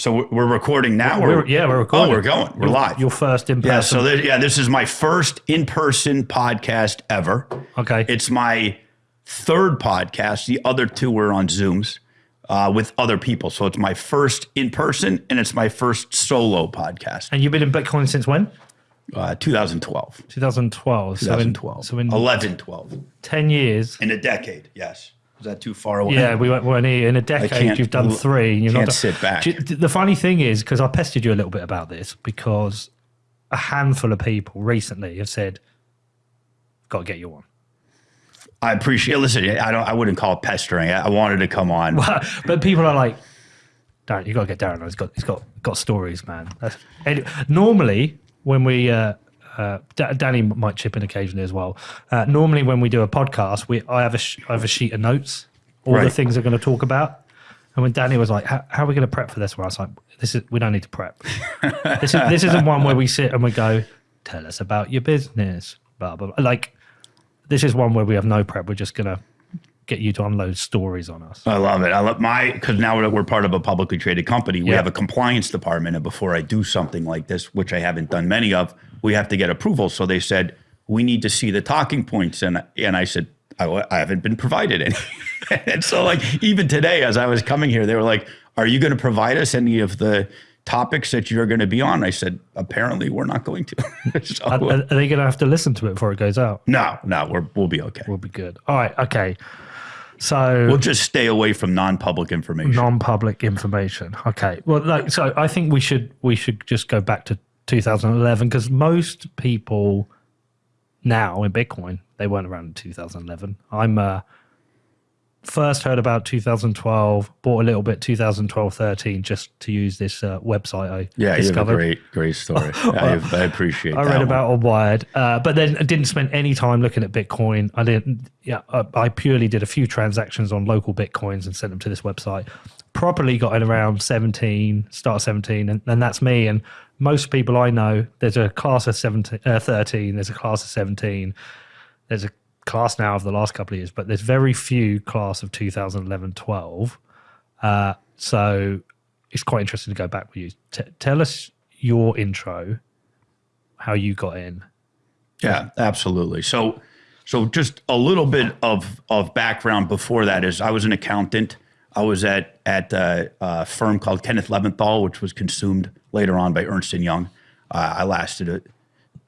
So we're- recording now. We're- yeah, we're recording. Oh, we're going. We're live. Your first in person. yeah. So there, yeah, this is my first in-person podcast ever. okay. It's my third podcast. The other two were on Zooms uh, with other people. So it's my first in person and it's my first solo podcast. and you've been in Bitcoin since when? Uh, 2012. 2012. So in, 2012. so in 11, 12. 10 years. In a decade, yes. Is that too far away? Yeah, we went, weren't here. In a decade, you've done three. and You've can't not sit back. You- The funny thing is, because I pestered you a little bit about this, because a handful of people recently have said, got to get you one." I appreciate. Listen, I don't. I wouldn't call it pestering. I I wanted to come on. but people are like, Darren, you got to get Darren. He's got, he's got, got stories, man. That's, and normally, when we, uh, uh, Da- Danny might chip in occasionally as well. Uh, normally, when we do a podcast, we I have a sh- I have a sheet of notes, all the things we're going to talk about. And when Danny was like, "How, how are we going to prep for this?" Where I was like, "This is we don't need to prep. this is this isn't one where we sit and we go, tell us about your business, blah blah." blah. Like this is one where we have no prep. We're just going to get you to unload stories on us. I love it. I love my because now we're, we're part of a publicly traded company. We Yeah. have a compliance department, and before I do something like this, which I haven't done many of, we have to get approval. So they said we need to see the talking points, and and I said I, I haven't been provided any. and so like even today, as I was coming here, they were like, "Are you going to provide us any of the?" topics that you're going to be on i said apparently we're not going to so, Are, are they going to have to listen to it before it goes out? no no we're, we'll be okay We'll be good. All right. Okay. So we'll just stay away from non-public information non-public information. Okay. Well, like, so I think we should we should just go back to 2011 because most people now in Bitcoin they weren't around in 2011. I'm uh, first heard about 2012, bought a little bit 2012, 13 just to use this uh, website I yeah you have a discovered. great great story I, I appreciate I read one. about on Wired, uh, but then I didn't spend any time looking at Bitcoin. I didn't. Yeah, I, I purely did a few transactions on LocalBitcoins and sent them to this website. Properly got in around seventeen, start seventeen, and, and that's me. And most people I know, there's a class of 17, uh, thirteen, there's a class of seventeen, there's a class now of the last couple of years, but there's very few class of 2011, 12. Uh, so it's quite interesting to go back with you. T- tell us your intro, how you got in. Yeah, absolutely. So, so just a little bit of of background before that is I was an accountant. I was at at a, a firm called Kenneth Leventhal, which was consumed later on by Ernst and Young. Uh, I lasted a,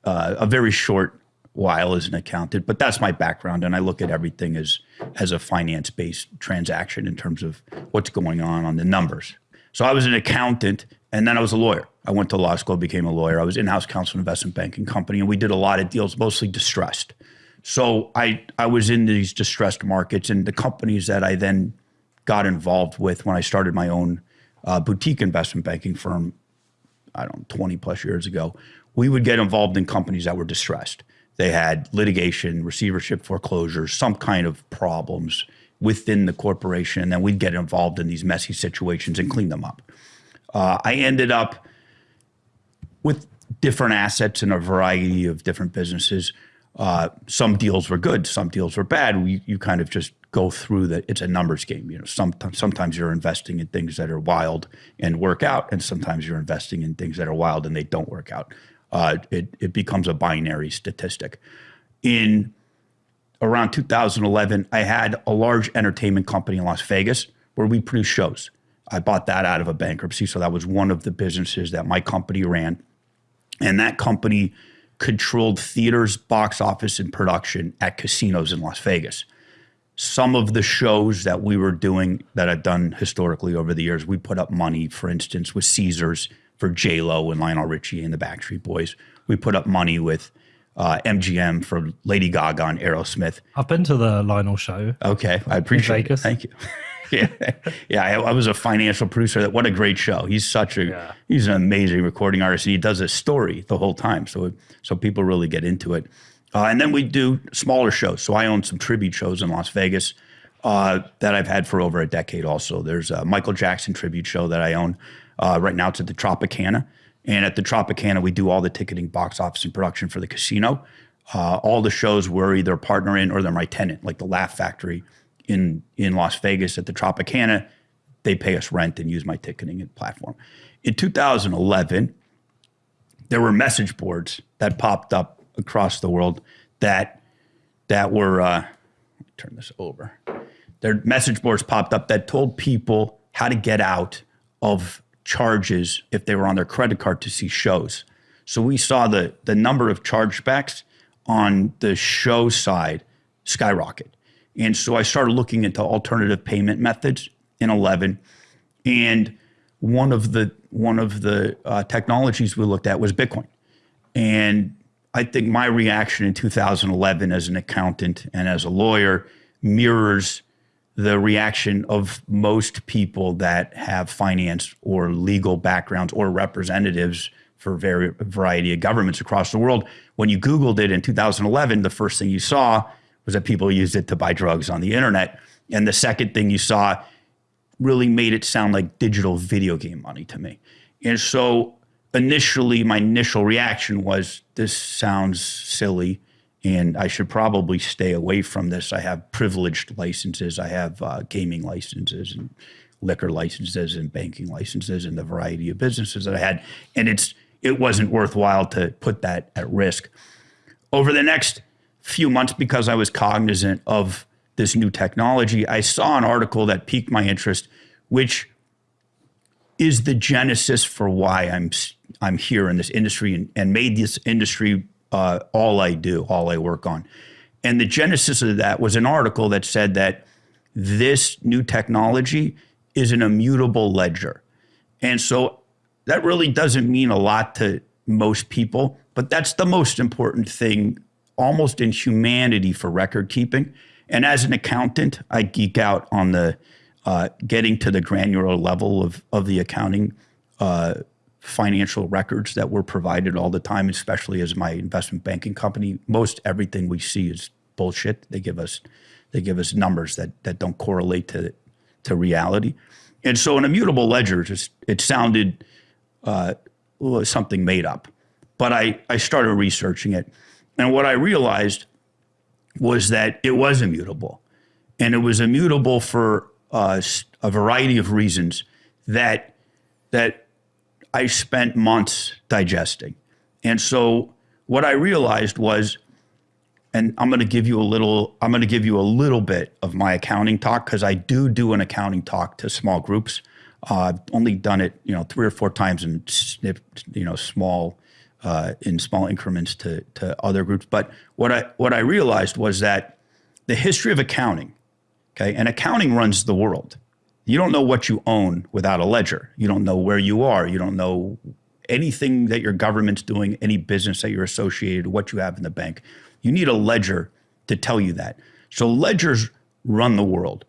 uh, a very short while as an accountant, but that's my background, and I look at everything as as a finance based transaction in terms of what's going on on the numbers. So I was an accountant, and then I was a lawyer. I went to law school, became a lawyer. I was in-house counsel, investment banking company, and we did a lot of deals, mostly distressed. So I I was in these distressed markets, and the companies that I then got involved with when I started my own uh, boutique investment banking firm I don't know, 20 plus years ago, we would get involved in companies that were distressed. They had litigation, receivership, foreclosures, some kind of problems within the corporation. And then we'd get involved in these messy situations and clean them up. Uh, I ended up with different assets in a variety of different businesses. Uh, some deals were good, some deals were bad. We, you kind of just go through that. It's a numbers game. You know, sometimes sometimes you're investing in things that are wild and work out, and sometimes you're investing in things that are wild and they don't work out. Uh, it it becomes a binary statistic. In around 2011, I had a large entertainment company in Las Vegas where we produce shows. I bought that out of a bankruptcy, so that was one of the businesses that my company ran. And that company controlled theaters, box office, and production at casinos in Las Vegas. Some of the shows that we were doing that I've done historically over the years, we put up money, for instance, with Caesars for J Lo and Lionel Richie and the Backstreet Boys. We put up money with uh, MGM for Lady Gaga and Aerosmith. I've been to the Lionel show. Okay, I appreciate it. Vegas. Thank you. yeah, yeah. I, I was a financial producer. That What a great show! He's such a Yeah. he's an amazing recording artist, and he does a story the whole time. So so people really get into it. Uh, and then we do smaller shows. So I own some tribute shows in Las Vegas uh, that I've had for over a decade. Also, there's a Michael Jackson tribute show that I own. Uh, right now, it's at the Tropicana, and at the Tropicana, we do all the ticketing, box office, and production for the casino. Uh, all the shows we're either a partner in or they're my tenant, like the Laugh Factory in in Las Vegas at the Tropicana. they pay us rent and use my ticketing platform. In 2011, there were message boards that popped up across the world that that were uh, turn this over. Their message boards popped up that told people how to get out of charges if they were on their credit card to see shows. So we saw the the number of chargebacks on the show side skyrocket. And so I started looking into alternative payment methods in 11 and one of the one of the uh, technologies we looked at was Bitcoin. And I think my reaction in 2011 as an accountant and as a lawyer mirrors the reaction of most people that have finance or legal backgrounds or representatives for a variety of governments across the world. When you Googled it in 2011, the first thing you saw was that people used it to buy drugs on the internet. And the second thing you saw really made it sound like digital video game money to me. And so initially, my initial reaction was this sounds silly and I should probably stay away from this. I have privileged licenses, I have uh, gaming licenses and liquor licenses and banking licenses and the variety of businesses that I had. And it's it wasn't worthwhile to put that at risk. Over the next few months, because I was cognizant of this new technology, I saw an article that piqued my interest, which is the genesis for why I'm I'm here in this industry and, and made this industry uh, all I do, all I work on. And the genesis of that was an article that said that this new technology is an immutable ledger. And so that really doesn't mean a lot to most people, but that's the most important thing almost in humanity for record keeping. And as an accountant, I geek out on the uh, getting to the granular level of, of the accounting uh, financial records that we're provided all the time, especially as my investment banking company. Most everything we see is bullshit. They give us they give us numbers that that don't correlate to to reality. And so an immutable ledger just it sounded uh, something made up. But I, I started researching it. And what I realized was that it was immutable. And it was immutable for uh, a variety of reasons that, that I spent months digesting. And so what I realized was, and I'm going to give you a little, I'm going to give you a little bit of my accounting talk because I do do an accounting talk to small groups. Uh, I've only done it, you know, three or four times in, you know, small, uh, in small increments to to other groups. But what I what I realized was that the history of accounting, okay, and accounting runs the world. You don't know what you own without a ledger. You don't know where you are. You don't know anything that your government's doing, any business that you're associated, what you have in the bank. You need a ledger to tell you that. So ledgers run the world.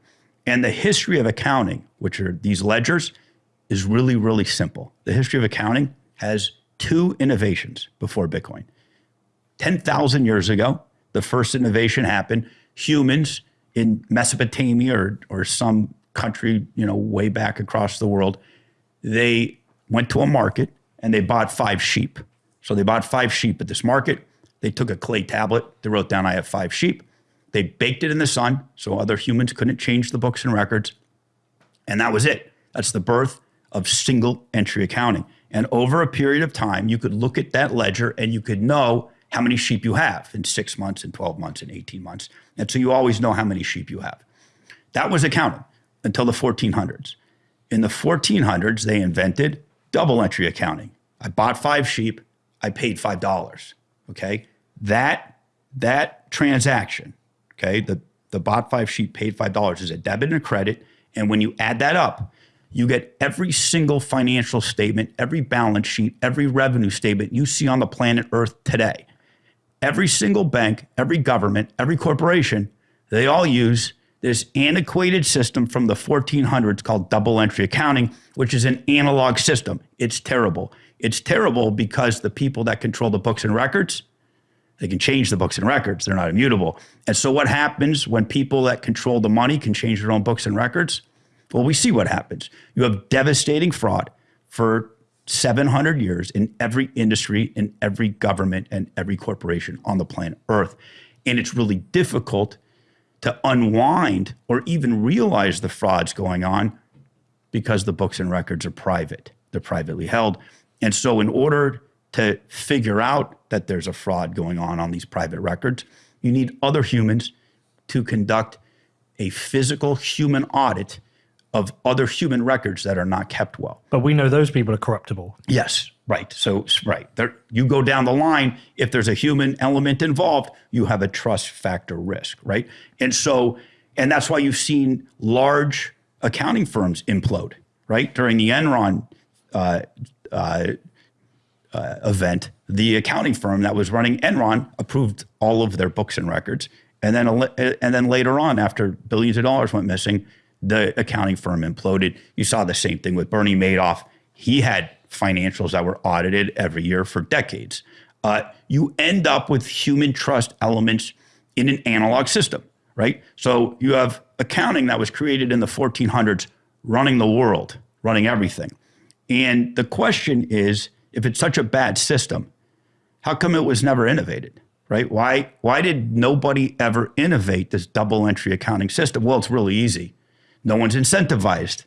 And the history of accounting, which are these ledgers, is really, really simple. The history of accounting has two innovations before Bitcoin. 10,000 years ago, the first innovation happened. Humans in Mesopotamia or, or some country, you know, way back across the world, they went to a market and they bought five sheep. So they bought five sheep at this market. They took a clay tablet. They wrote down, I have five sheep. They baked it in the sun so other humans couldn't change the books and records. And that was it. That's the birth of single entry accounting. And over a period of time, you could look at that ledger and you could know how many sheep you have in six months, in 12 months, in 18 months. And so you always know how many sheep you have. That was accounting until the 1400s. In the 1400s, they invented double entry accounting. I bought five sheep, I paid $5. Okay. That, that transaction Okay, the the bought five sheep, paid five dollars is a debit and a credit, and when you add that up, you get every single financial statement, every balance sheet, every revenue statement you see on the planet Earth today. Every single bank, every government, every corporation, they all use this antiquated system from the 1400s called double entry accounting, which is an analog system. It's terrible. It's terrible because the people that control the books and records, they can change the books and records. They're not immutable. And so what happens when people that control the money can change their own books and records? Well, we see what happens. You have devastating fraud for 700 years in every industry, in every government, and every corporation on the planet Earth. And it's really difficult to unwind or even realize the frauds going on because the books and records are private. They're privately held. And so, in order to figure out that there's a fraud going on on these private records, you need other humans to conduct a physical human audit of other human records that are not kept well. But we know those people are corruptible. Yes, right. So right there, you go down the line. If there's a human element involved, you have a trust factor risk, right? And so, and that's why you've seen large accounting firms implode, right? During the Enron uh, uh, uh, event, the accounting firm that was running Enron approved all of their books and records, and then and then later on, after billions of dollars went missing, the accounting firm imploded. You saw the same thing with Bernie Madoff. He had financials that were audited every year for decades. Uh, you end up with human trust elements in an analog system, right? So you have accounting that was created in the 1400s running the world, running everything. And the question is if it's such a bad system, how come it was never innovated? Right? Why why did nobody ever innovate this double entry accounting system? Well, it's really easy no one's incentivized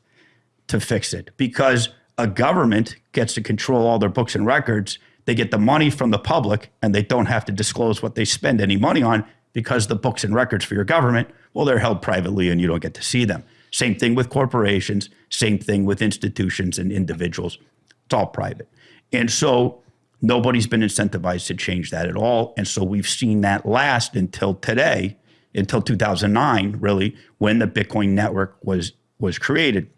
to fix it because a government gets to control all their books and records. They get the money from the public and they don't have to disclose what they spend any money on because the books and records for your government, well, they're held privately and you don't get to see them. Same thing with corporations, same thing with institutions and individuals. It's all private. And so nobody's been incentivized to change that at all. And so we've seen that last until today until 2009, really, when the Bitcoin network was was created.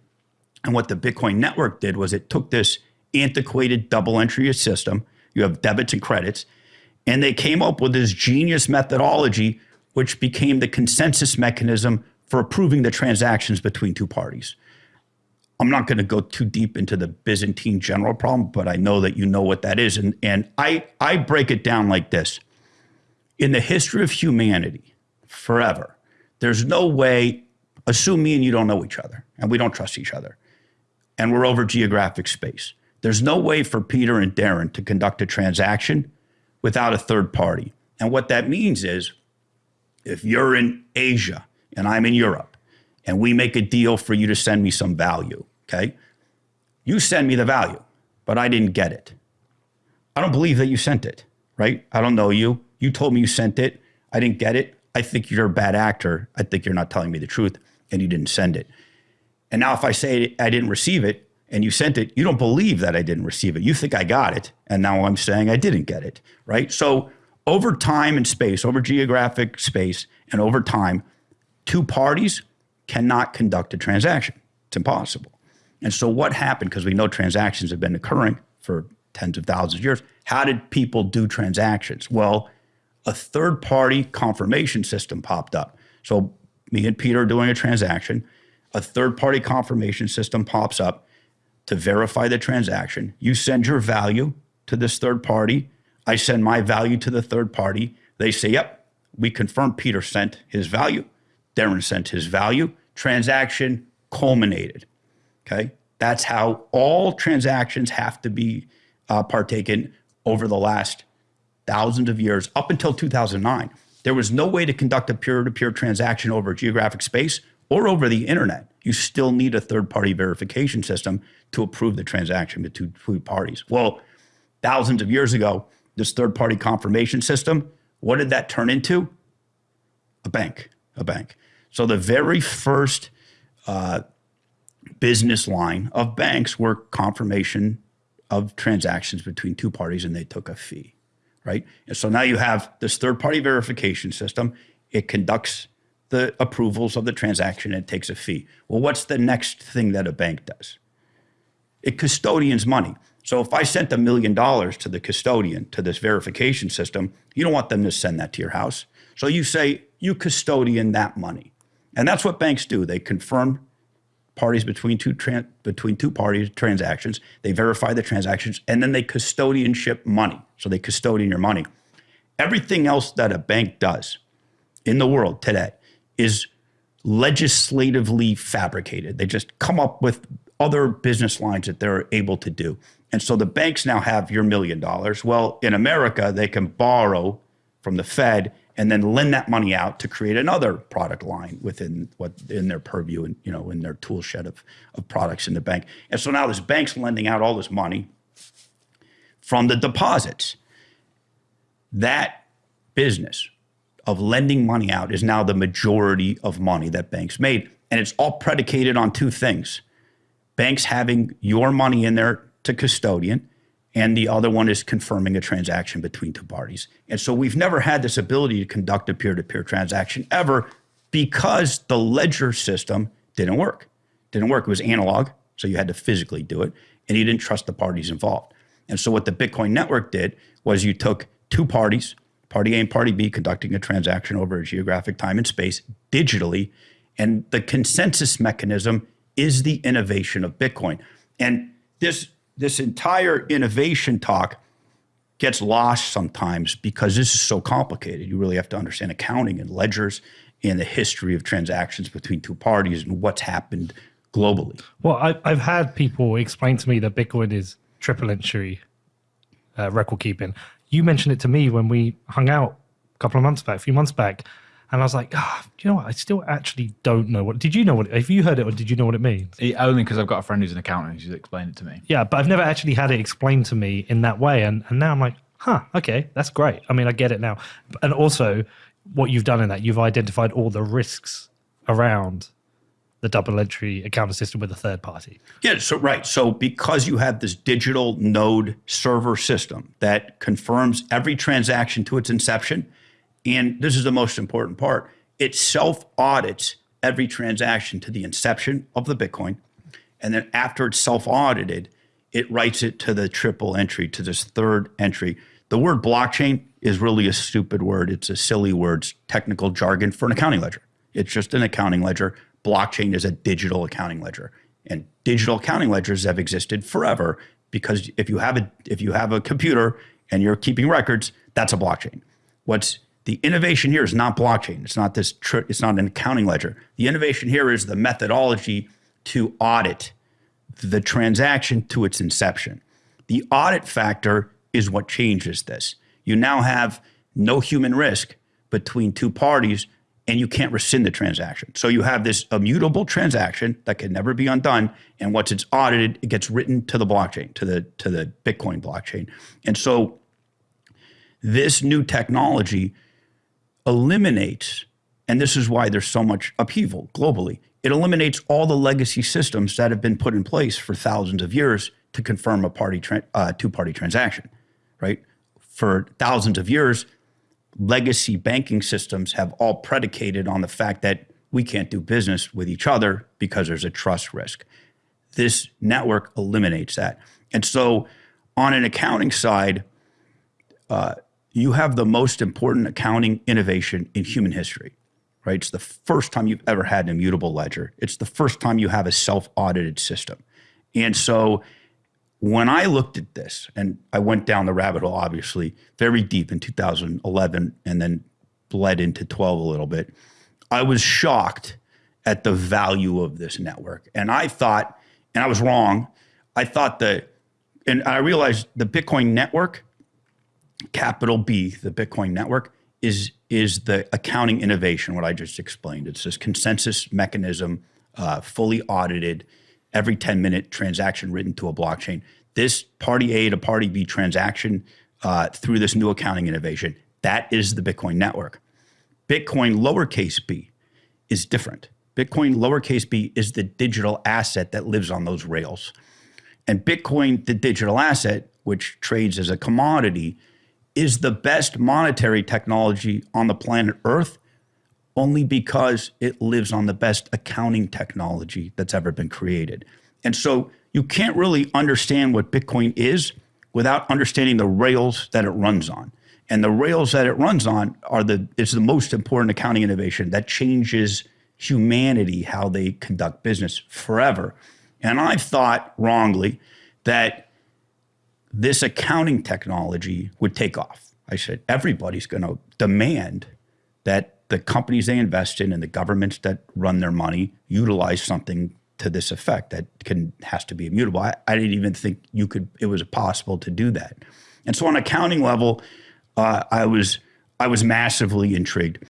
And what the Bitcoin network did was it took this antiquated double entry system. You have debits and credits, and they came up with this genius methodology, which became the consensus mechanism for approving the transactions between two parties. I'm not going to go too deep into the Byzantine general problem, but I know that you know what that is. And, and I, I break it down like this. In the history of humanity, forever. There's no way, assume me and you don't know each other and we don't trust each other and we're over geographic space. There's no way for Peter and Darren to conduct a transaction without a third party. And what that means is if you're in Asia and I'm in Europe and we make a deal for you to send me some value, okay? You send me the value, but I didn't get it. I don't believe that you sent it, right? I don't know you. You told me you sent it. I didn't get it. I think you're a bad actor. I think you're not telling me the truth and you didn't send it. And now if I say I didn't receive it and you sent it, you don't believe that I didn't receive it. You think I got it. And now I'm saying I didn't get it, right? So over time and space, over geographic space and over time, two parties cannot conduct a transaction. It's impossible. And so what happened, because we know transactions have been occurring for tens of thousands of years, how did people do transactions? Well, a third party confirmation system popped up. So me and Peter are doing a transaction. A third party confirmation system pops up to verify the transaction. You send your value to this third party. I send my value to the third party. They say, yep, we confirm Peter sent his value. Darren sent his value. Transaction culminated. Okay. That's how all transactions have to be uh, partaken over the last thousands of years up until 2009. There was no way to conduct a peer to peer transaction over geographic space or over the internet. You still need a third party verification system to approve the transaction between two parties. Well, thousands of years ago, this third party confirmation system, what did that turn into? A bank, a bank. So the very first uh, business line of banks were confirmation of transactions between two parties and they took a fee right? And so now you have this third party verification system. It conducts the approvals of the transaction and takes a fee. Well, what's the next thing that a bank does? It custodians money. So if I sent a million dollars to the custodian to this verification system, you don't want them to send that to your house. So you say, you custodian that money. And that's what banks do. They confirm parties between two between two parties transactions. They verify the transactions, and then they custodianship money. So they custodian your money. Everything else that a bank does in the world today is legislatively fabricated. They just come up with other business lines that they're able to do. And so the banks now have your million dollars. Well, in America, they can borrow from the Fed and then lend that money out to create another product line within what in their purview and you know in their tool shed of, of products in the bank. And so now this bank's lending out all this money from the deposits. That business of lending money out is now the majority of money that banks made. And it's all predicated on two things banks having your money in there to custodian, and the other one is confirming a transaction between two parties. And so we've never had this ability to conduct a peer to peer transaction ever because the ledger system didn't work. Didn't work. It was analog, so you had to physically do it, and you didn't trust the parties involved. And so what the Bitcoin network did was you took two parties, party A and party B, conducting a transaction over a geographic time and space digitally. And the consensus mechanism is the innovation of Bitcoin. And this, this entire innovation talk gets lost sometimes because this is so complicated. You really have to understand accounting and ledgers and the history of transactions between two parties and what's happened globally. Well, I, I've had people explain to me that Bitcoin is triple entry uh, record keeping. You mentioned it to me when we hung out a couple of months back, a few months back, and I was like, ah, do you know what? I still actually don't know what. Did you know what? Have you heard it, or did you know what it means? It- only because I've got a friend who's an accountant and who's explained it to me. Yeah, but I've never actually had it explained to me in that way, and and now I'm like, huh, okay, that's great. I mean, I get it now, and also what you've done in that, you've identified all the risks around the double entry accounting system with a third party. Yeah, so right. So because you have this digital node server system that confirms every transaction to its inception, and this is the most important part, it self audits every transaction to the inception of the Bitcoin. And then after it's self audited, it writes it to the triple entry, to this third entry. The word blockchain is really a stupid word. It's a silly word, it's technical jargon for an accounting ledger. It's just an accounting ledger. Blockchain is a digital accounting ledger. And digital accounting ledgers have existed forever because if you have a if you have a computer and you're keeping records, that's a blockchain. What's the innovation here is not blockchain. It's not this. It's not an accounting ledger. The innovation here is the methodology to audit the transaction to its inception. The audit factor is what changes this. You now have no human risk between two parties and you can't rescind the transaction. So you have this immutable transaction that can never be undone and once it's audited it gets written to the blockchain, to the to the Bitcoin blockchain. And so this new technology eliminates and this is why there's so much upheaval globally. It eliminates all the legacy systems that have been put in place for thousands of years to confirm a party uh, two-party transaction, right? For thousands of years, legacy banking systems have all predicated on the fact that we can't do business with each other because there's a trust risk. This network eliminates that. And so, on an accounting side, uh, you have the most important accounting innovation in human history, right? It's the first time you've ever had an immutable ledger. It's the first time you have a self audited system. And so, when I looked at this, and I went down the rabbit hole, obviously, very deep in 2011 and then bled into 12 a little bit, I was shocked at the value of this network. And I thought, and I was wrong, I thought that, and I realized the Bitcoin network, capital B, the Bitcoin network, is, is the accounting innovation, what I just explained. It's this consensus mechanism, uh, fully audited every 10 minute transaction written to a blockchain. This party A to party B transaction uh, through this new accounting innovation, that is the Bitcoin network. Bitcoin lowercase b is different. Bitcoin lowercase b is the digital asset that lives on those rails. And Bitcoin, the digital asset, which trades as a commodity, is the best monetary technology on the planet Earth only because it lives on the best accounting technology that's ever been created. And so you can't really understand what Bitcoin is without understanding the rails that it runs on. And the rails that it runs on are the is the most important accounting innovation that changes humanity how they conduct business forever. And I've thought wrongly that this accounting technology would take off. I said everybody's going to demand that the companies they invest in and the governments that run their money utilize something to this effect that can has to be immutable. I, I didn't even think you could it was possible to do that. And so on accounting level, uh, I was I was massively intrigued.